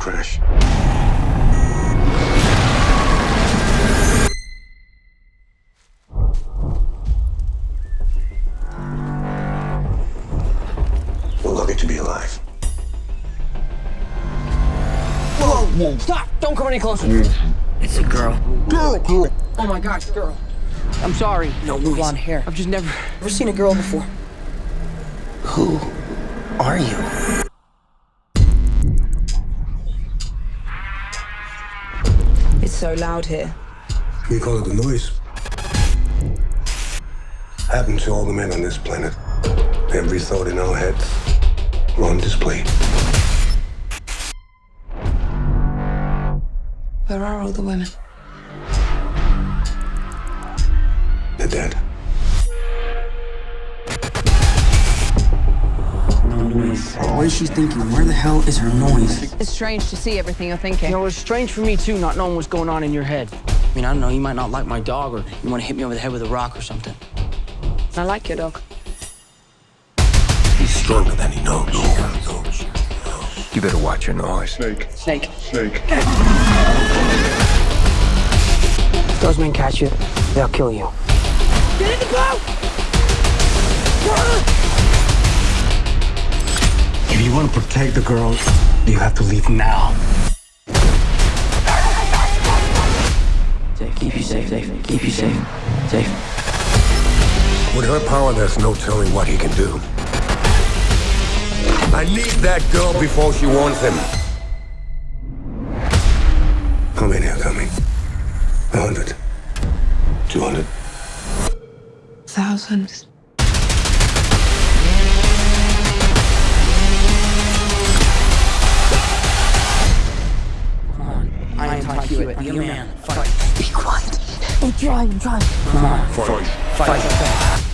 crash. We're lucky to be alive. Whoa, whoa, stop! Don't come any closer. It's a girl. Girl, girl. Oh my gosh, girl. I'm sorry. No noise. Blonde hair. I've just never, never seen a girl before. Who are you? It's so loud here. We call it the noise. Happened to all the men on this planet. Every thought in our heads were on display. Where are all the women? They're dead. No noise. What is she thinking? Where the hell is her noise? It's strange to see everything you're thinking. You know, it's strange for me too, not knowing what's going on in your head. I mean, I don't know. You might not like my dog, or you want to hit me over the head with a rock or something. I like your dog. He's stronger than he knows. You better watch your noise. Snake. Snake. Snake. If those men catch you, they'll kill you. Get in the boat! Protect the girls, you have to leave now. Safe. Keep you safe. Safe. Keep you safe. Safe. With her power, there's no telling what he can do. I need that girl before she wants him. How many are coming? A hundred? Two hundred? Thousands. I ain't taught you it. Be a man. Fight. Be quiet. I'm trying, I'm trying. Come on. Fight. Fight.